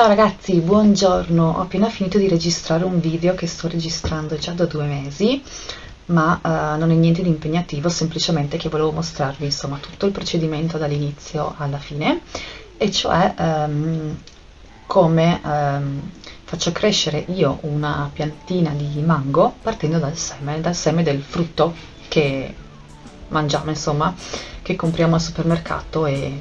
Ciao ragazzi, buongiorno, ho appena finito di registrare un video che sto registrando già da due mesi ma uh, non è niente di impegnativo, semplicemente che volevo mostrarvi insomma tutto il procedimento dall'inizio alla fine e cioè um, come um, faccio crescere io una piantina di mango partendo dal seme, dal seme del frutto che mangiamo insomma, che compriamo al supermercato e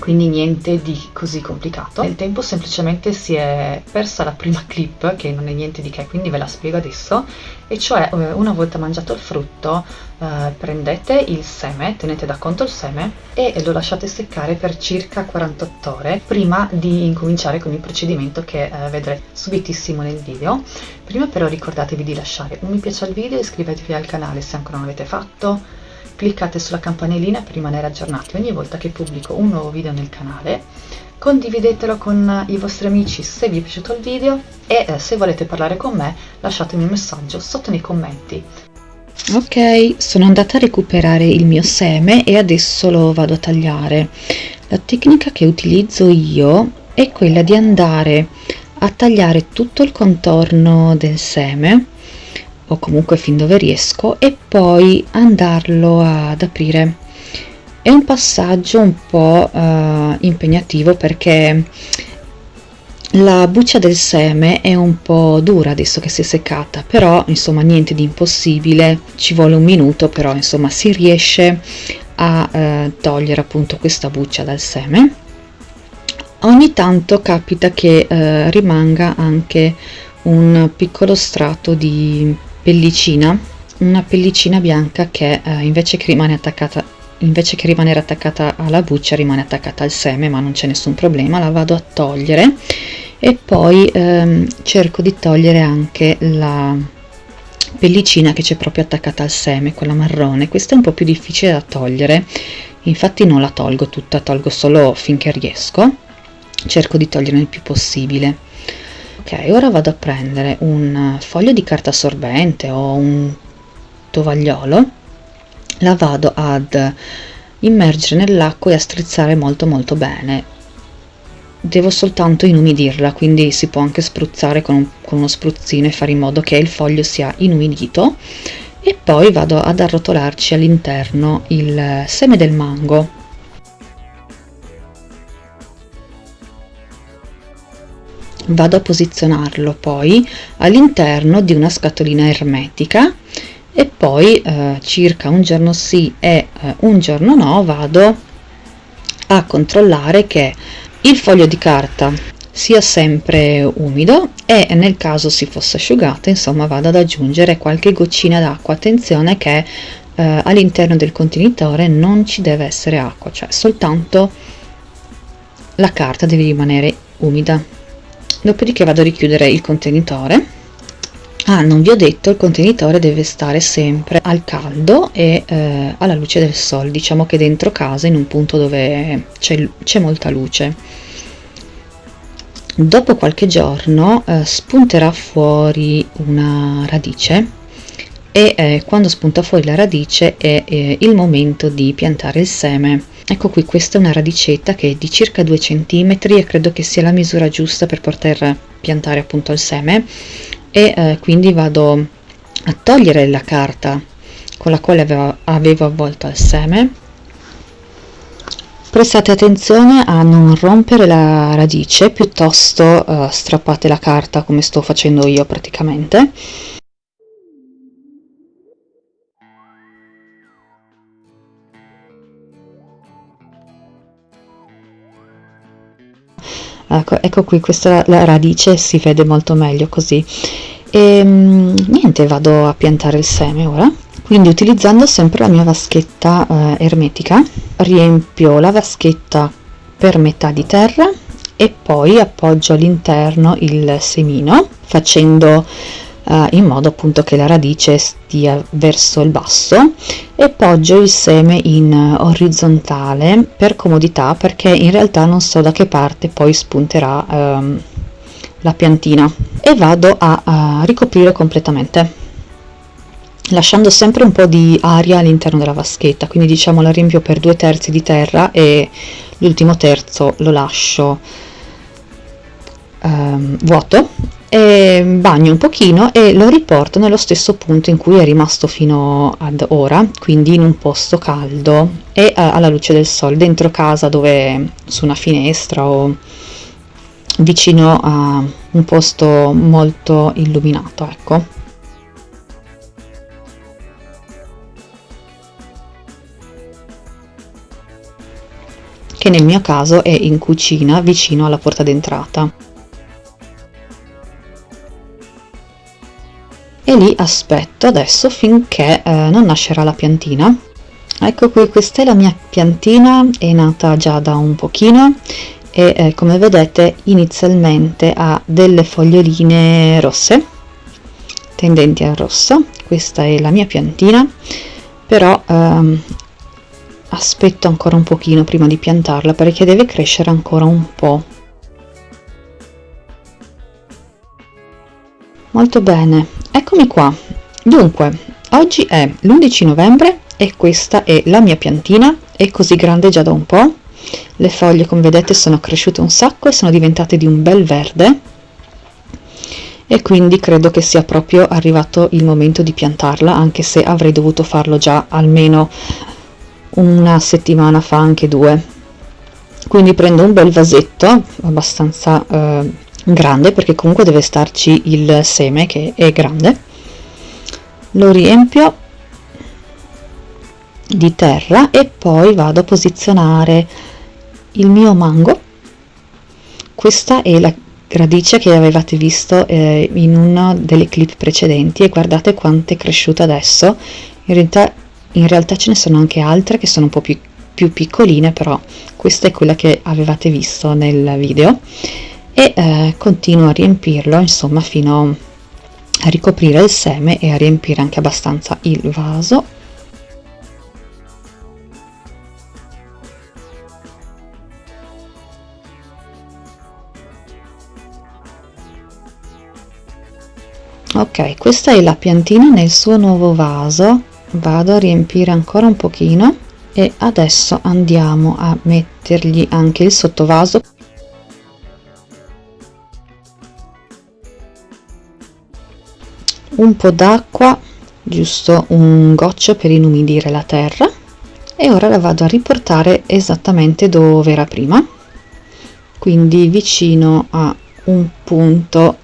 quindi niente di così complicato. Nel tempo semplicemente si è persa la prima clip, che non è niente di che, quindi ve la spiego adesso, e cioè eh, una volta mangiato il frutto eh, prendete il seme, tenete da conto il seme e lo lasciate seccare per circa 48 ore prima di incominciare con il procedimento che eh, vedrete subitissimo nel video. Prima però ricordatevi di lasciare un mi piace al video, iscrivetevi al canale se ancora non l'avete fatto, cliccate sulla campanellina per rimanere aggiornati ogni volta che pubblico un nuovo video nel canale. Condividetelo con i vostri amici se vi è piaciuto il video e eh, se volete parlare con me lasciatemi un messaggio sotto nei commenti. Ok sono andata a recuperare il mio seme e adesso lo vado a tagliare. La tecnica che utilizzo io è quella di andare a tagliare tutto il contorno del seme o comunque fin dove riesco e poi andarlo ad aprire. È un passaggio un po' uh, impegnativo perché la buccia del seme è un po' dura adesso che si è seccata però insomma niente di impossibile. Ci vuole un minuto però insomma si riesce a uh, togliere appunto questa buccia dal seme. Ogni tanto capita che uh, rimanga anche un piccolo strato di pellicina una pellicina bianca che eh, invece che rimane attaccata invece che rimanere attaccata alla buccia rimane attaccata al seme ma non c'è nessun problema la vado a togliere e poi ehm, cerco di togliere anche la pellicina che c'è proprio attaccata al seme quella marrone. Questa è un po più difficile da togliere infatti non la tolgo tutta tolgo solo finché riesco. Cerco di togliere il più possibile ora vado a prendere un foglio di carta assorbente o un tovagliolo. La vado ad immergere nell'acqua e a strizzare molto molto bene. Devo soltanto inumidirla quindi si può anche spruzzare con, un, con uno spruzzino e fare in modo che il foglio sia inumidito. E poi vado ad arrotolarci all'interno il seme del mango vado a posizionarlo poi all'interno di una scatolina ermetica e poi eh, circa un giorno sì e eh, un giorno no vado a controllare che il foglio di carta sia sempre umido e nel caso si fosse asciugato insomma vado ad aggiungere qualche goccina d'acqua. Attenzione che eh, all'interno del contenitore non ci deve essere acqua cioè soltanto la carta deve rimanere umida dopodiché vado a richiudere il contenitore. Ah non vi ho detto il contenitore deve stare sempre al caldo e eh, alla luce del sole diciamo che dentro casa in un punto dove c'è molta luce. Dopo qualche giorno eh, spunterà fuori una radice e eh, quando spunta fuori la radice è eh, il momento di piantare il seme ecco qui questa è una radicetta che è di circa 2 cm e credo che sia la misura giusta per poter piantare appunto il seme. E eh, quindi vado a togliere la carta con la quale avevo, avevo avvolto il seme. Prestate attenzione a non rompere la radice piuttosto eh, strappate la carta come sto facendo io praticamente ecco, ecco qui questa la radice si vede molto meglio così. E ehm, niente vado a piantare il seme ora. Quindi utilizzando sempre la mia vaschetta eh, ermetica riempio la vaschetta per metà di terra e poi appoggio all'interno il semino facendo eh, in modo appunto che la radice stia verso il basso e poggio il seme in orizzontale per comodità perché in realtà non so da che parte poi spunterà ehm, la piantina. E vado a, a ricoprire completamente lasciando sempre un po' di aria all'interno della vaschetta. Quindi diciamo la riempio per due terzi di terra e l'ultimo terzo lo lascio ehm, vuoto e bagno un pochino e lo riporto nello stesso punto in cui è rimasto fino ad ora quindi in un posto caldo e eh, alla luce del sole dentro casa dove su una finestra o vicino a un posto molto illuminato ecco che nel mio caso è in cucina vicino alla porta d'entrata. E lì aspetto adesso finché eh, non nascerà la piantina. Ecco qui, questa è la mia piantina, è nata già da un pochino e eh, come vedete inizialmente ha delle foglioline rosse, tendenti al rosso. Questa è la mia piantina, però ehm, aspetto ancora un pochino prima di piantarla perché deve crescere ancora un po'. Molto bene, eccomi qua. Dunque, oggi è l'11 novembre e questa è la mia piantina, è così grande già da un po'. Le foglie come vedete sono cresciute un sacco e sono diventate di un bel verde e quindi credo che sia proprio arrivato il momento di piantarla anche se avrei dovuto farlo già almeno una settimana fa anche due quindi prendo un bel vasetto abbastanza eh, grande perché comunque deve starci il seme che è grande. Lo riempio di terra e poi vado a posizionare il mio mango. Questa è la radice che avevate visto eh, in una delle clip precedenti e guardate quanto è cresciuta adesso. In realtà in realtà ce ne sono anche altre che sono un po' più, più piccoline però questa è quella che avevate visto nel video e eh, continuo a riempirlo insomma fino a ricoprire il seme e a riempire anche abbastanza il vaso. Ok questa è la piantina nel suo nuovo vaso. Vado a riempire ancora un pochino e adesso andiamo a mettergli anche il sottovaso un po d'acqua giusto un goccio per inumidire la terra. E ora la vado a riportare esattamente dove era prima. Quindi vicino a un punto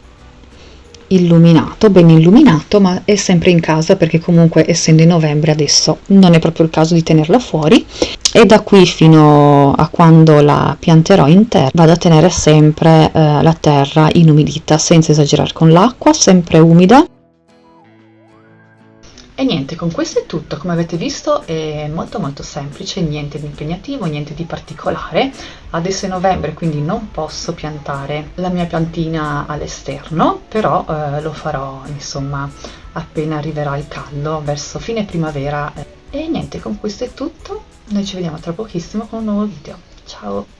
illuminato, ben illuminato, ma è sempre in casa perché comunque essendo in novembre adesso non è proprio il caso di tenerla fuori. E da qui fino a quando la pianterò in terra vado a tenere sempre eh, la terra inumidita senza esagerare con l'acqua, sempre umida e niente, con questo è tutto, come avete visto è molto molto semplice, niente di impegnativo, niente di particolare. Adesso è novembre quindi non posso piantare la mia piantina all'esterno, però eh, lo farò insomma appena arriverà il caldo, verso fine primavera. E niente, con questo è tutto, noi ci vediamo tra pochissimo con un nuovo video. Ciao!